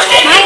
Okay.